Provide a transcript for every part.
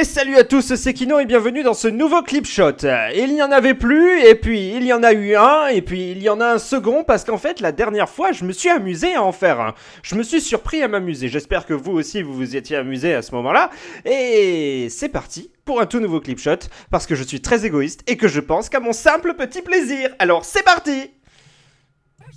Et salut à tous, c'est Kino et bienvenue dans ce nouveau clip shot. Il n'y en avait plus, et puis il y en a eu un, et puis il y en a un second, parce qu'en fait la dernière fois je me suis amusé à en faire un. Je me suis surpris à m'amuser, j'espère que vous aussi vous vous étiez amusé à ce moment-là. Et c'est parti pour un tout nouveau clip shot, parce que je suis très égoïste et que je pense qu'à mon simple petit plaisir. Alors c'est parti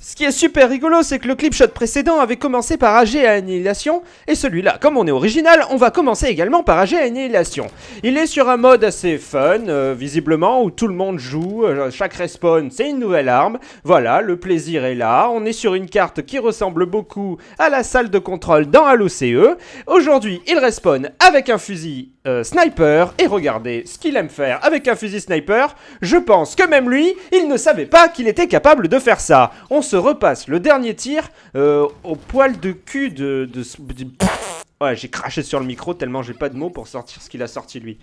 ce qui est super rigolo, c'est que le clip shot précédent avait commencé par AG à Annihilation, et celui-là, comme on est original, on va commencer également par AG à Annihilation. Il est sur un mode assez fun, euh, visiblement, où tout le monde joue, euh, chaque respawn c'est une nouvelle arme, voilà, le plaisir est là, on est sur une carte qui ressemble beaucoup à la salle de contrôle dans Halo CE. Aujourd'hui, il respawn avec un fusil euh, sniper, et regardez ce qu'il aime faire avec un fusil sniper, je pense que même lui, il ne savait pas qu'il était capable de faire ça. Repasse le dernier tir euh, au poil de cul de... de, Ouais, j'ai craché sur le micro tellement j'ai pas de mots pour sortir ce qu'il a sorti lui.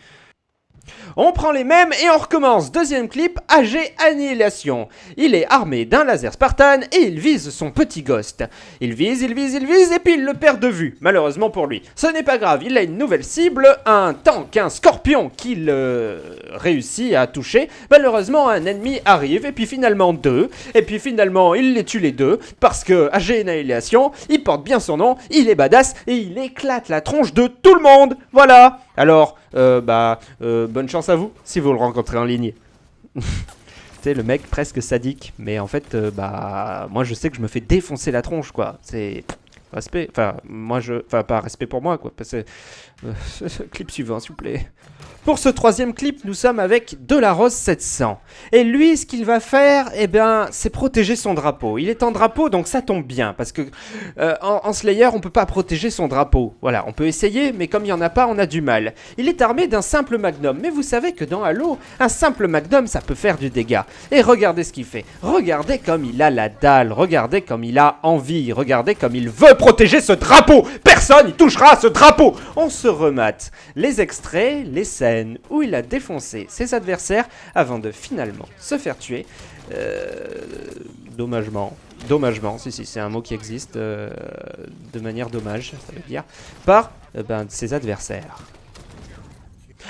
On prend les mêmes et on recommence. Deuxième clip, AG Annihilation. Il est armé d'un laser Spartan et il vise son petit ghost. Il vise, il vise, il vise et puis il le perd de vue, malheureusement pour lui. Ce n'est pas grave, il a une nouvelle cible, un tank, un scorpion qu'il euh, réussit à toucher. Malheureusement, un ennemi arrive et puis finalement deux. Et puis finalement, il les tue les deux parce que AG Annihilation, il porte bien son nom, il est badass et il éclate la tronche de tout le monde. Voilà. Alors, euh, bah, euh, bonne chance à vous si vous le rencontrez en ligne. sais, le mec presque sadique, mais en fait, euh, bah, moi je sais que je me fais défoncer la tronche, quoi. C'est respect, enfin, moi je, enfin, pas respect pour moi, quoi. Que, clip suivant, s'il vous plaît. Pour ce troisième clip, nous sommes avec Rose 700. Et lui, ce qu'il va faire, eh bien, c'est protéger son drapeau. Il est en drapeau, donc ça tombe bien, parce que euh, en, Slayer, on peut pas protéger son drapeau. Voilà, on peut essayer, mais comme il y en a pas, on a du mal. Il est armé d'un simple magnum, mais vous savez que dans Halo, un simple magnum, ça peut faire du dégât. Et regardez ce qu'il fait. Regardez comme il a la dalle. Regardez comme il a envie. Regardez comme il veut protéger ce drapeau. Personne n'y touchera ce drapeau. On se remate les extraits, les scènes où il a défoncé ses adversaires avant de finalement se faire tuer. Euh, dommagement, dommagement, si si c'est un mot qui existe, euh, de manière dommage, ça veut dire, par euh, ben, ses adversaires.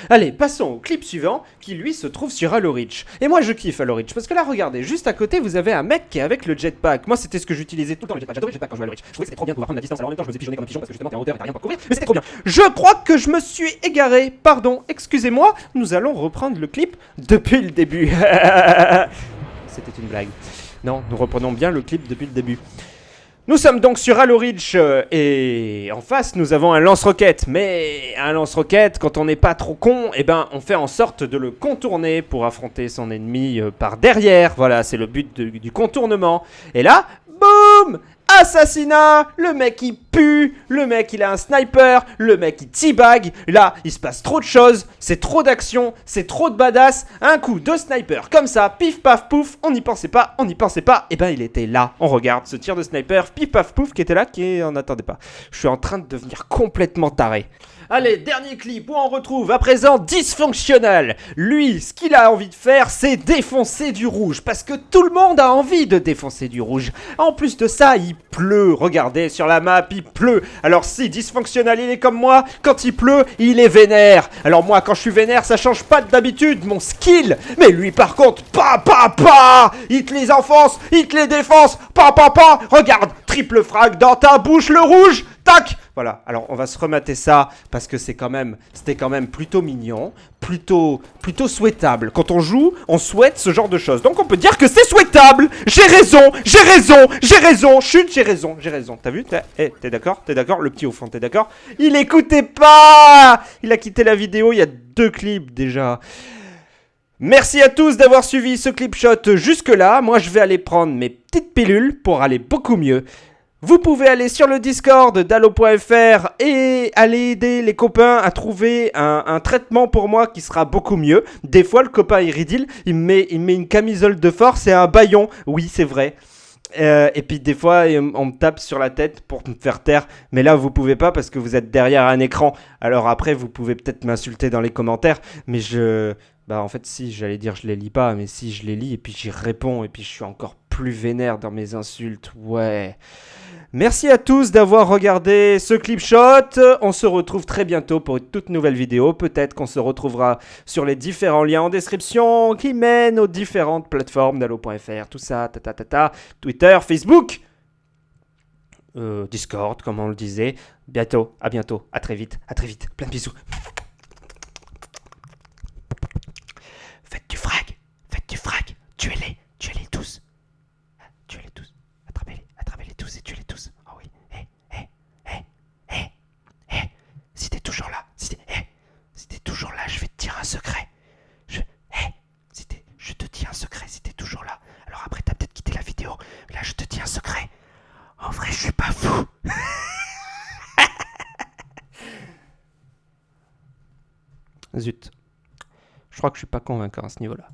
Allez, passons au clip suivant, qui lui se trouve sur Halo Reach. Et moi je kiffe Halo Reach, parce que là regardez, juste à côté vous avez un mec qui est avec le jetpack. Moi c'était ce que j'utilisais tout le temps, le jetpack. J'adorais le jetpack quand je jouais à Halo Reach. Je trouvais que c'était trop bien de pouvoir prendre la distance, alors en même temps je me faisais pigeonner comme un pigeon parce que justement t'es en hauteur et t'as rien pour couvrir, mais c'était trop bien. Je crois que je me suis égaré, pardon, excusez-moi, nous allons reprendre le clip depuis le début. c'était une blague. Non, nous reprenons bien le clip depuis le début. Nous sommes donc sur Halo Reach euh, et en face nous avons un lance-roquette. Mais un lance-roquette, quand on n'est pas trop con, eh ben on fait en sorte de le contourner pour affronter son ennemi euh, par derrière. Voilà, c'est le but du contournement. Et là, boum Assassinat. Le mec il pue, le mec il a un sniper, le mec il teabag, là il se passe trop de choses, c'est trop d'action, c'est trop de badass, un coup de sniper comme ça, pif paf pouf, on n'y pensait pas, on n'y pensait pas, et eh ben il était là, on regarde ce tir de sniper, pif paf pouf qui était là, qui en attendait pas. Je suis en train de devenir complètement taré. Allez, dernier clip où on retrouve à présent Dysfonctionnel. Lui, ce qu'il a envie de faire, c'est défoncer du rouge. Parce que tout le monde a envie de défoncer du rouge. En plus de ça, il pleut. Regardez sur la map, il pleut. Alors si Dysfonctionnel, il est comme moi, quand il pleut, il est vénère. Alors moi, quand je suis vénère, ça change pas d'habitude, mon skill. Mais lui, par contre, pa pa pa Il les enfonce, il te les défonce, pa pa pa Regarde, triple frag dans ta bouche, le rouge Tac voilà, alors on va se remater ça parce que c'est quand même, c'était quand même plutôt mignon, plutôt, plutôt souhaitable. Quand on joue, on souhaite ce genre de choses. Donc on peut dire que c'est souhaitable. J'ai raison, j'ai raison, j'ai raison. Chut, j'ai raison, j'ai raison. T'as vu? Eh, t'es d'accord? T'es d'accord? Le petit au fond, t'es d'accord? Il écoutait pas Il a quitté la vidéo, il y a deux clips déjà. Merci à tous d'avoir suivi ce clip shot jusque là. Moi je vais aller prendre mes petites pilules pour aller beaucoup mieux. Vous pouvez aller sur le Discord d'Allo.fr et aller aider les copains à trouver un, traitement pour moi qui sera beaucoup mieux. Des fois, le copain Iridil, il met, il met une camisole de force et un baillon. Oui, c'est vrai. Euh, et puis des fois, on me tape sur la tête pour me faire taire. Mais là, vous pouvez pas parce que vous êtes derrière un écran. Alors après, vous pouvez peut-être m'insulter dans les commentaires. Mais je... Bah en fait, si, j'allais dire je les lis pas. Mais si, je les lis et puis j'y réponds. Et puis je suis encore plus vénère dans mes insultes. Ouais... Merci à tous d'avoir regardé ce clip shot. On se retrouve très bientôt pour une toute nouvelle vidéo. Peut-être qu'on se retrouvera sur les différents liens en description qui mènent aux différentes plateformes d'Allo.fr, tout ça, ta ta ta ta, Twitter, Facebook, euh, Discord, comme on le disait. Bientôt, à bientôt, à très vite, à très vite. Plein de bisous. Faites du frag, faites du frag, tuez-les, tuez-les tous. Tuez-les tous, attrapez-les, attrapez-les tous et tuez-les tous. Oh oui, hé, hé, hé, hé, hé, si t'es toujours là, si t'es, hé, si t'es toujours là, je vais te dire un secret. Je, hé, si t'es, je te dis un secret si t'es toujours là. Alors après t'as peut-être quitté la vidéo, mais là je te dis un secret. En vrai, je suis pas fou. Zut. Je crois que je suis pas convaincant à ce niveau-là.